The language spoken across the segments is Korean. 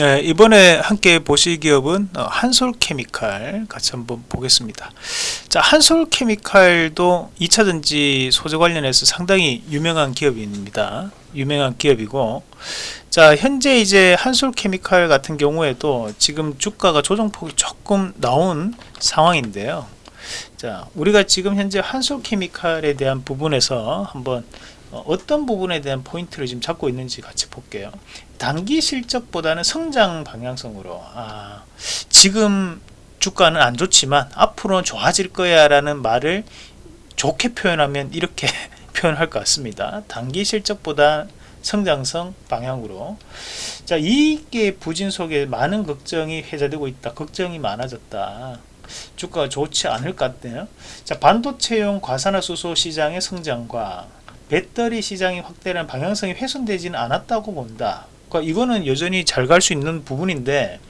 네, 이번에 함께 보실 기업은 어, 한솔케미칼 같이 한번 보겠습니다. 자, 한솔케미칼도 2차전지 소재 관련해서 상당히 유명한 기업입니다. 유명한 기업이고 자, 현재 이제 한솔케미칼 같은 경우에도 지금 주가가 조정폭이 조금 나온 상황인데요. 자, 우리가 지금 현재 한솔케미칼에 대한 부분에서 한번 어, 어떤 부분에 대한 포인트를 지금 잡고 있는지 같이 볼게요. 단기 실적보다는 성장 방향성으로 아, 지금 주가는 안 좋지만 앞으로는 좋아질 거야 라는 말을 좋게 표현하면 이렇게 표현할 것 같습니다. 단기 실적보다 성장성 방향으로. 자 이게 부진 속에 많은 걱정이 회자되고 있다. 걱정이 많아졌다. 주가가 좋지 않을 것 같네요. 자 반도체용 과산화수소 시장의 성장과 배터리 시장이 확대라는 방향성이 훼손되지는 않았다고 본다. 그러니까 이거는 여전히 잘 갈 수 있는 부분인데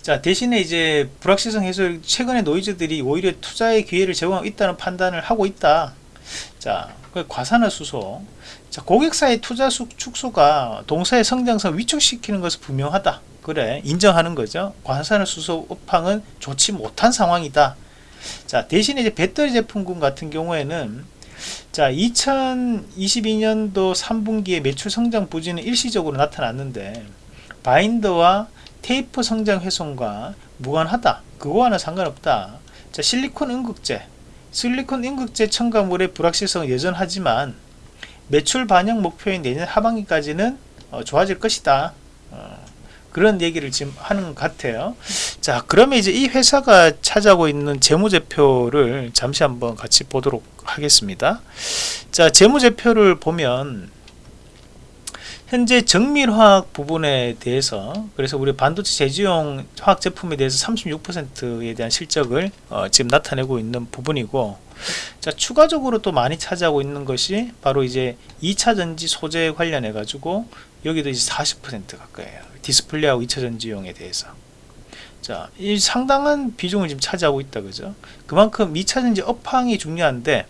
자 대신에 이제 불확실성 해소 최근에 노이즈들이 오히려 투자의 기회를 제공하고 있다는 판단을 하고 있다. 자그 과산화수소. 자 고객사의 투자 축소가 동사의 성장성 위축시키는 것은 분명하다. 그래 인정하는 거죠. 과산화수소 업황은 좋지 못한 상황이다. 자 대신에 이제 배터리 제품군 같은 경우에는 자 2022년도 3분기에 매출 성장 부진은 일시적으로 나타났는데 바인더와 테이프 성장 훼손과 무관하다. 그거와는 상관없다. 자 실리콘 응극제. 실리콘 응극제 첨가물의 불확실성은 여전하지만 매출 반영 목표인 내년 하반기까지는 어, 좋아질 것이다. 어, 그런 얘기를 지금 하는 것 같아요. 자 그러면 이제 이 회사가 차지하고 있는 재무제표를 잠시 한번 같이 보도록 하겠습니다. 자 재무제표를 보면 현재 정밀화학 부분에 대해서 그래서 우리 반도체 제조용 화학 제품에 대해서 36%에 대한 실적을 어, 지금 나타내고 있는 부분이고 자 추가적으로 또 많이 차지하고 있는 것이 바로 이제 2차 전지 소재 관련해 가지고 여기도 이제 40% 가까이에요. 디스플레이하고 2차 전지용에 대해서. 자, 이 상당한 비중을 지금 차지하고 있다 그죠? 그만큼 2차 전지 업황이 중요한데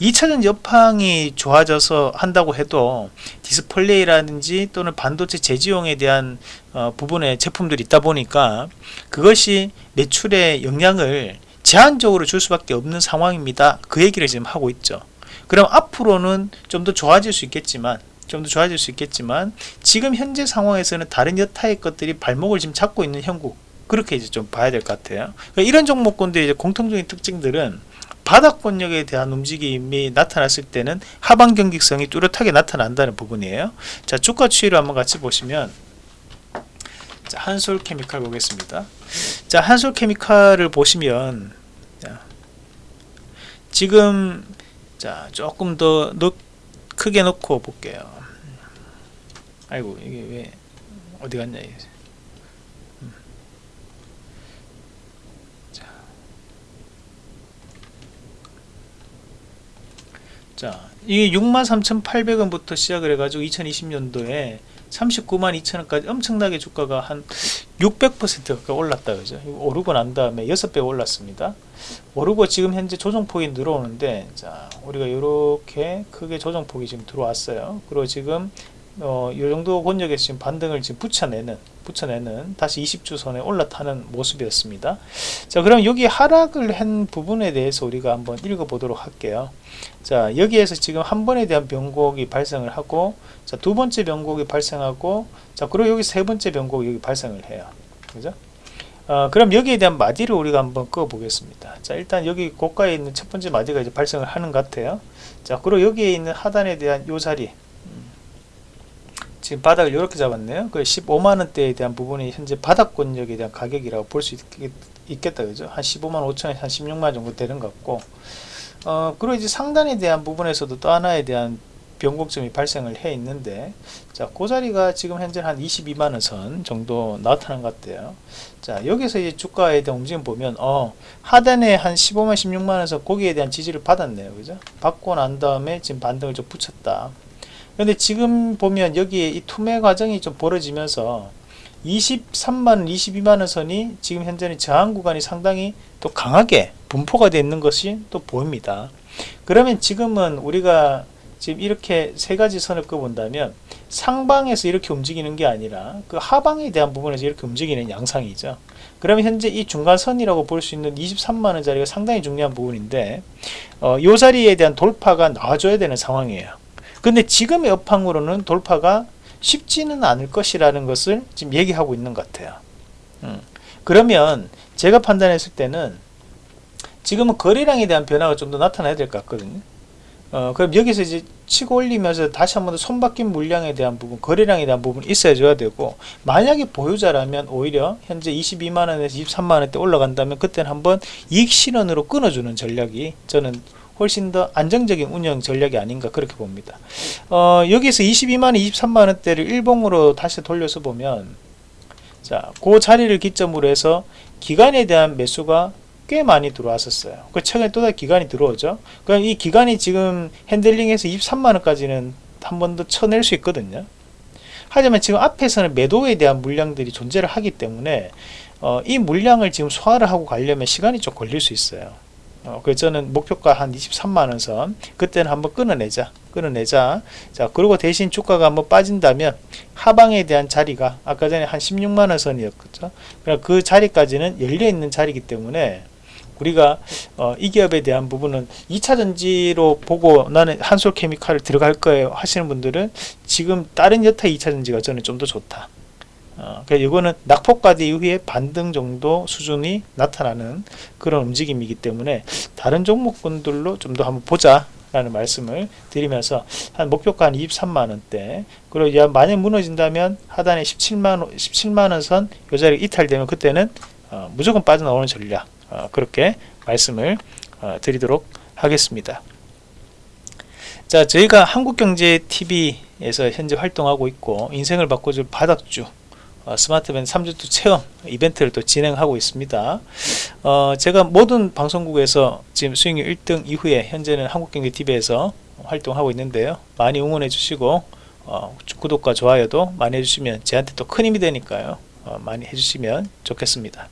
2차전지 업황이 좋아져서 한다고 해도 디스플레이라든지 또는 반도체 재지용에 대한 어, 부분의 제품들이 있다 보니까 그것이 매출에 영향을 제한적으로 줄 수밖에 없는 상황입니다. 그 얘기를 지금 하고 있죠. 그럼 앞으로는 좀 더 좋아질 수 있겠지만 좀 더 좋아질 수 있겠지만 지금 현재 상황에서는 다른 여타의 것들이 발목을 지금 잡고 있는 형국 그렇게 이제 좀 봐야 될 것 같아요. 그러니까 이런 종목군들의 이제 공통적인 특징들은 바닥 권력에 대한 움직임이 나타났을 때는 하방 경직성이 뚜렷하게 나타난다는 부분이에요. 자 주가 추이를 한번 같이 보시면 자, 한솔 케미칼 보겠습니다. 자 한솔 케미칼을 보시면 자, 지금 자 조금 더 넣, 크게 놓고 볼게요. 아이고 이게 왜 어디 갔냐 이게. 자, 이게 63,800원부터 시작을 해가지고 2020년도에 39만 2천원까지 엄청나게 주가가 한 600% 가까이 올랐다 그죠? 오르고 난 다음에 6배 올랐습니다. 오르고 지금 현재 조정폭이 늘어오는데 자 우리가 이렇게 크게 조정폭이 지금 들어왔어요. 그리고 지금 어, 이 정도 권역에 지금 반등을 지금 붙여내는 붙여내는 다시 20주 선에 올라타는 모습이었습니다. 자 그럼 여기 하락을 한 부분에 대해서 우리가 한번 읽어 보도록 할게요. 자 여기에서 지금 한 번에 대한 변곡이 발생을 하고 자 두 번째 변곡이 발생하고 자 그리고 여기 세 번째 변곡이 여기 발생을 해요. 그죠? 어, 그럼 여기에 대한 마디를 우리가 한번 꺼 보겠습니다. 자 일단 여기 고가에 있는 첫 번째 마디가 이제 발생을 하는 것 같아요. 자 그리고 여기에 있는 하단에 대한 요 자리 지금 바닥을 이렇게 잡았네요. 그 15만원대에 대한 부분이 현재 바닥권역에 대한 가격이라고 볼 수 있겠다. 그죠? 한 15만 5천에서 한 16만 정도 되는 것 같고, 어, 그리고 이제 상단에 대한 부분에서도 또 하나에 대한 변곡점이 발생을 해 있는데, 자, 그 자리가 지금 현재 한 22만원 선 정도 나타난 것 같아요. 자, 여기서 이제 주가에 대한 움직임 보면, 어, 하단에 한 15만, 16만원 선 거기에 대한 지지를 받았네요. 그죠? 받고 난 다음에 지금 반등을 좀 붙였다. 근데 지금 보면 여기에 이 투매 과정이 좀 벌어지면서 23만원 22만원 선이 지금 현재는 저항 구간이 상당히 또 강하게 분포가 되어 있는 것이 또 보입니다 그러면 지금은 우리가 지금 이렇게 세 가지 선을 꺼본다면 상방에서 이렇게 움직이는 게 아니라 그 하방에 대한 부분에서 이렇게 움직이는 양상이죠. 그러면 현재 이 중간선이라고 볼 수 있는 23만원 자리가 상당히 중요한 부분인데 어, 이 자리에 대한 돌파가 나와줘야 되는 상황이에요. 근데 지금의 업황으로는 돌파가 쉽지는 않을 것이라는 것을 지금 얘기하고 있는 것 같아요. 음. 그러면 제가 판단했을 때는 지금은 거래량에 대한 변화가 좀 더 나타나야 될 것 같거든요. 어, 그럼 여기서 이제 치고 올리면서 다시 한번 더 손바뀐 물량에 대한 부분, 거래량에 대한 부분이 있어야 되고, 만약에 보유자라면 오히려 현재 22만원에서 23만원대 올라간다면 그때는 한번 이익 실현으로 끊어주는 전략이 저는 훨씬 더 안정적인 운영 전략이 아닌가 그렇게 봅니다. 어, 여기서 22만원, 23만원대를 일봉으로 다시 돌려서 보면, 자, 그 자리를 기점으로 해서 기간에 대한 매수가 꽤 많이 들어왔었어요. 그 최근에 또 다시 기간이 들어오죠. 그럼 이 기간이 지금 핸들링에서 23만원까지는 한 번 더 쳐낼 수 있거든요. 하지만 지금 앞에서는 매도에 대한 물량들이 존재를 하기 때문에 어, 이 물량을 지금 소화를 하고 가려면 시간이 좀 걸릴 수 있어요. 어, 그래서 저는 목표가 한 23만원 선. 그때는 한번 끊어내자 끊어내자. 자 그리고 대신 주가가 한번 빠진다면 하방에 대한 자리가 아까 전에 한 16만원 선이었죠? 그러니까 그 자리까지는 열려있는 자리이기 때문에 우리가 어, 이 기업에 대한 부분은 2차 전지로 보고 나는 한솔 케미칼을 들어갈 거예요 하시는 분들은 지금 다른 여타 2차 전지가 저는 좀 더 좋다 어, 그러니까 이거는 낙폭과대 이후에 반등 정도 수준이 나타나는 그런 움직임이기 때문에 다른 종목군들로 좀 더 한번 보자 라는 말씀을 드리면서 한 목표가 한 23만원대 그리고 만약 무너진다면 하단에 17만원 17만원 선요 자리 이탈되면 그때는 어, 무조건 빠져나오는 전략 어, 그렇게 말씀을 어, 드리도록 하겠습니다. 자, 저희가 한국경제TV에서 현재 활동하고 있고 인생을 바꿔줄 바닥주 어, 스마트밴 3주투 체험 이벤트를 또 진행하고 있습니다. 어, 제가 모든 방송국에서 지금 수익률 1등 이후에 현재는 한국경제TV에서 활동하고 있는데요. 많이 응원해 주시고 어, 구독과 좋아요도 많이 해주시면 저한테 또 큰 힘이 되니까요. 어, 많이 해주시면 좋겠습니다.